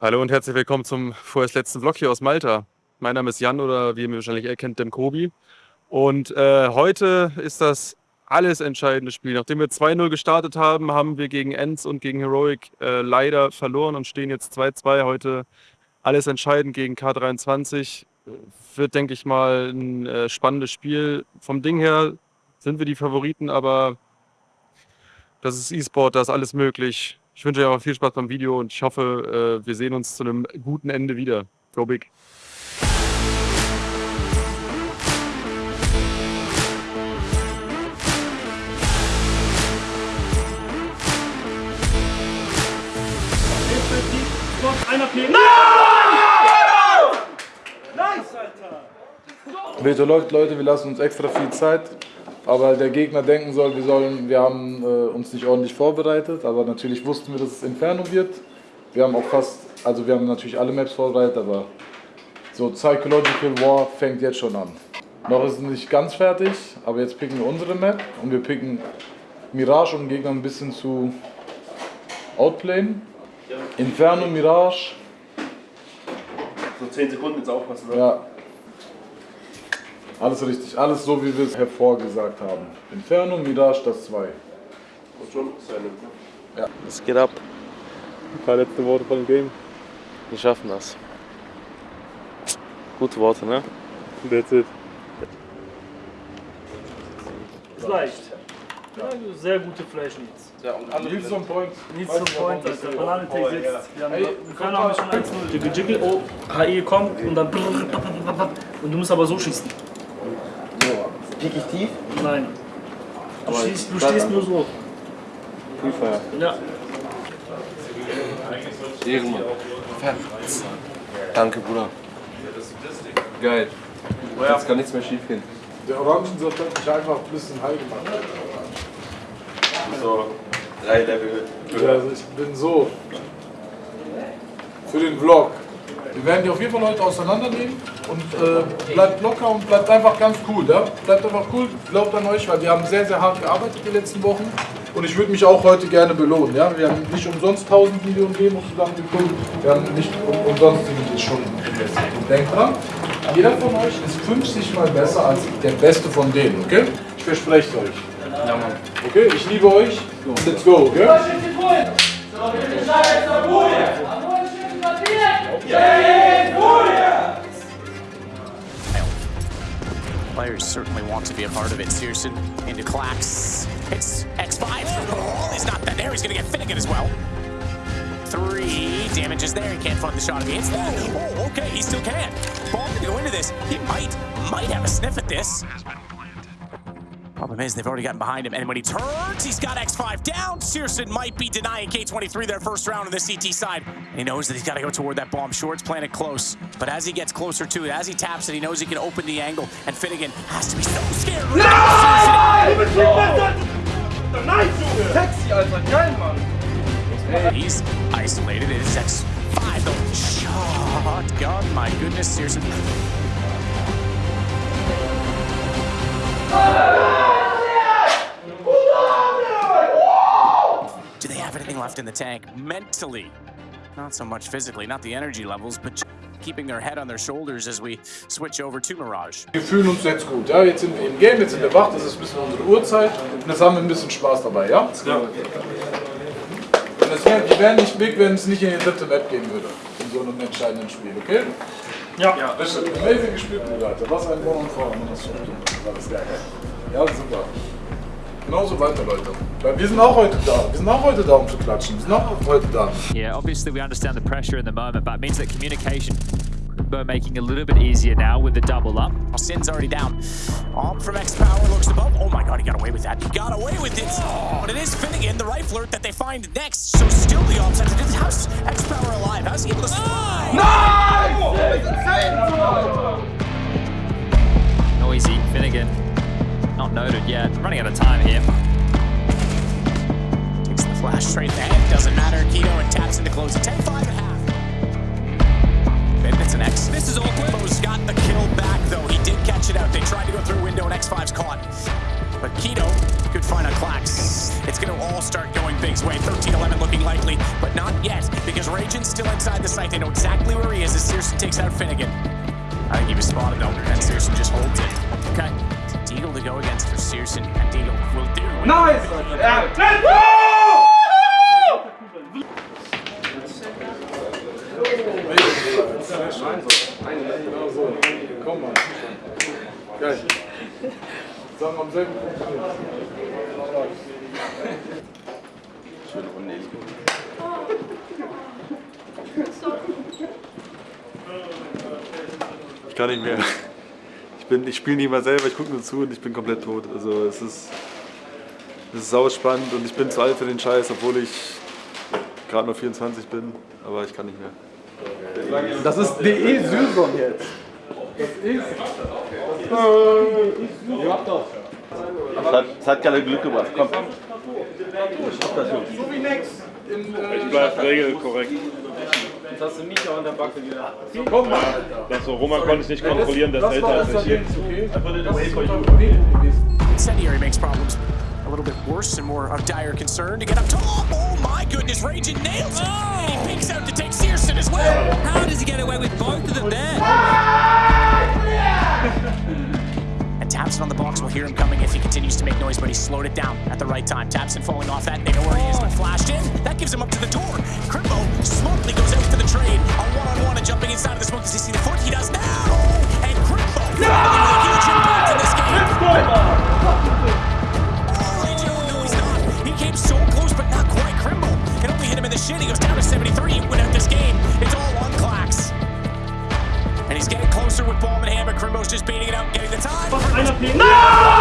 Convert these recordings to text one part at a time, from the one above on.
Hallo und herzlich willkommen zum vorerst letzten Vlog hier aus Malta. Mein Name ist Jan oder wie ihr mich wahrscheinlich erkennt, Dem Kobi. Und äh, heute ist das alles entscheidende Spiel. Nachdem wir 2-0 gestartet haben, haben wir gegen Enz und gegen Heroic äh, leider verloren und stehen jetzt 2-2. Heute alles entscheidend gegen K23. Wird, denke ich mal, ein äh, spannendes Spiel. Vom Ding her sind wir die Favoriten, aber das ist E-Sport, da ist alles möglich. Ich wünsche euch auch viel Spaß beim Video und ich hoffe, äh, wir sehen uns zu einem guten Ende wieder. Go big! Veto läuft, Leute, wir lassen uns extra viel Zeit. Aber der Gegner denken soll, wir, sollen, wir haben äh, uns nicht ordentlich vorbereitet. Aber natürlich wussten wir, dass es Inferno wird. Wir haben auch fast, also wir haben natürlich alle Maps vorbereitet, aber so Psychological War fängt jetzt schon an. Noch ist es nicht ganz fertig, aber jetzt picken wir unsere Map und wir picken Mirage, um Gegner ein bisschen zu outplayen. Inferno, Mirage. So 10 Sekunden jetzt aufpassen, ne? Ja. Alles richtig, alles so wie wir es hervorgesagt haben. Inferno, Mirage, das 2. Muss schon sein. Ne? Es geht ab. Ein paar letzte Worte von dem Game. Wir schaffen das. Gute Worte, ne? That's it. Ist leicht. Ja, sehr gute Flash Needs. Ja, und alle Needs on point. Needs zum Point, Alter. Bananentee sitzt. Wir haben wir können auch schon 1-0. Jiggle Jiggle, oh, HE kommt und dann und du musst aber so schießen. Pick ich tief? Nein. Du, schießt, du stehst nur so. Freefire. Ja. Ehrenmann. Danke, Bruder. Geil. Jetzt kann nichts mehr schief gehen. Der Orangensaft hat mich einfach ein bisschen high gemacht. so drei Level Ja, also ich bin so. Für den Vlog. Wir werden die auf jeden Fall heute auseinandernehmen und äh, bleibt locker und bleibt einfach ganz cool. Ja? Bleibt einfach cool, glaubt an euch, weil wir haben sehr, sehr hart gearbeitet die letzten Wochen. Und ich würde mich auch heute gerne belohnen. Ja? Wir haben nicht umsonst 1000 Millionen Demos zusammengekommen. Wir haben nicht um, umsonst die Stunden investiert. Und denkt dran, jeder von euch ist 50 Mal besser als der Beste von denen. Okay? Ich verspreche es euch. Ja, Mann. Okay? Ich liebe euch. Let's go. Okay? Players certainly want to be a part of it. Searson into Clax. It's X5. Oh, he's not that there. He's going to get Finnegan as well. Three damages there. He can't fund the shot if he hits that. Oh, okay, he still can. Ball to go into this. He might, might have a sniff at this. Problem is, they've already gotten behind him, and when he turns, he's got X5 down. Searson might be denying K23 their first round on the CT side. And he knows that he's got to go toward that bomb. Short's planted close, but as he gets closer to it, as he taps it, he knows he can open the angle, and Finnegan has to be so scared. No! He's isolated. It is X5, though. Shotgun, my goodness, Searson. Do anything left in the tank? Mentally. Not so much physically, not the energy levels, but keeping their head on their shoulders as we switch over to Mirage. Wir fühlen uns jetzt gut. Ja? Jetzt sind wir im Game, jetzt sind wir wach, das ist ein bisschen unsere Uhrzeit und jetzt haben wir ein bisschen Spaß dabei. Ja? Und es wär, wir wären nicht big, wenn es nicht in die dritte Map gehen würde. In so einem entscheidenden Spiel, okay? Ja. Ja. Amazing gespielt. Alter. Was ein One und Four. Das war das geil. Ja, super. Genauso weiter, Leute. Weil wir sind auch heute da. Wir sind auch heute da, um zu klatschen. Wir sind auch heute da. Yeah, obviously we understand the pressure in the moment, but it means that communication we're making a little bit easier now with the double up. Sin's already down. All from X Power looks above. Oh my god, he got away with that. He got away with it. But it is Finnegan, the rifler, that they find next. So still the offset. How's X Power alive? How's he able to survive? Noisy, Finnegan, not noted yet. Running out of time here. Takes the flash straight ahead. Doesn't matter. Keto and taps into close. 10 5 and a half. It's an X. This is awkward. Bo's got the kill back, though. He did catch it out. They tried to go through window, and X5's caught. But Keto could find a Clax. It's going to all start going Big's way. 13 11 looking likely, but not yet because Ragen's still inside the sight. They know exactly where he is as Searson takes out Finnegan. I think he was spotted though, and Searson just holds it. Okay. So Deagle to go against for Searson, and Deagle will do. Nice! Komm mal. Geil. Sagen am selben Punkt. Schöne Runde, Eli. Ich kann nicht mehr. Ich, bin- ich spiele nicht mal selber, ich gucke nur zu und ich bin komplett tot. Also es ist, es ist sau spannend und ich bin zu alt für den Scheiß, obwohl ich gerade noch 24 bin, aber ich kann nicht mehr. Das ist DE Sylson jetzt. Das ist. Das hat, das hat gerade Glück gebracht. Komm. So wie Nex. In, äh, Ich bleib regelkorrekt. Jetzt hast du mich auch an der Backe wieder. Komm mal. Das so, Roman konnte es nicht kontrollieren, der ist das älter als ich hier. okay? Das ist vollkommen okay gewesen. Incendiary makes problems a little bit worse and more of dire concern to get up top. Oh my goodness, Raging nails it! And he peeks out to take Searson as well. How does he get away with both of them there? And Tapson on the box We'll hear him coming if he continues to make noise, but he slowed it down at the right time. Taps Tapson falling off that, they know where he is, but flashed in. That gives him up to the door. Crimbo smartly goes out for the trade. A one-on-one and jumping inside of the smoke. Does he see the foot? He does now! And Crimbo no! a huge impact in this game. Oh, Raging, oh, no, he's not. He came so close, but not quite. Crimbo, it only hit him in the shin. He goes down to 73. He win out this game. It's all on Clax. And he's getting closer with Ball and Hammer. Crimbo's just beating it out and getting the time.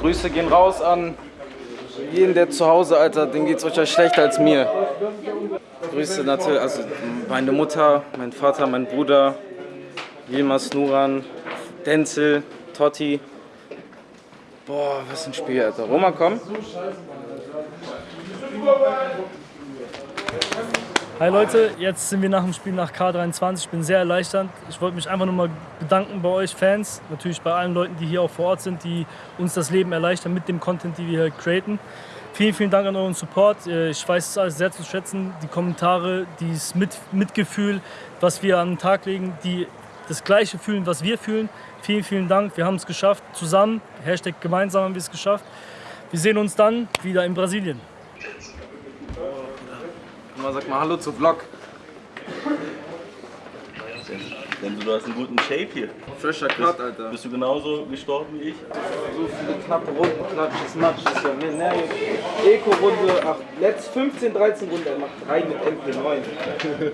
Grüße gehen raus an jeden, der zu Hause, Alter, dem geht's euch schlechter als mir. Grüße natürlich, also meine Mutter, mein Vater, mein Bruder, Yilmaz Nuran, Denzel, Totti. Boah, was ein Spiel, Alter. Roma, komm. Hi Leute, jetzt sind wir nach dem Spiel nach K23. Ich bin sehr erleichtert. Ich wollte mich einfach nur mal bedanken bei euch Fans, natürlich bei allen Leuten, die hier auch vor Ort sind, die uns das Leben erleichtern mit dem Content, die wir hier createn. Vielen, vielen Dank an euren Support. Äh, Ich weiß es alles sehr zu schätzen. Die Kommentare, dieses mit Mitgefühl, was wir an den Tag legen, die das Gleiche fühlen, was wir fühlen. Vielen, vielen Dank. Wir haben es geschafft. Zusammen, Hashtag gemeinsam haben wir es geschafft. Wir sehen uns dann wieder in Brasilien. Mal sag mal Hallo zu Vlog. Denn du hast einen guten Shape hier. Frischer Cut, Alter. Bist du genauso gestorben wie ich? So viele knappe Runden, klatsches Matsch. Das ist ja mehr ne, Eco-Runde, ach, letzt 15, 13 Runden, er macht 3 mit MP9.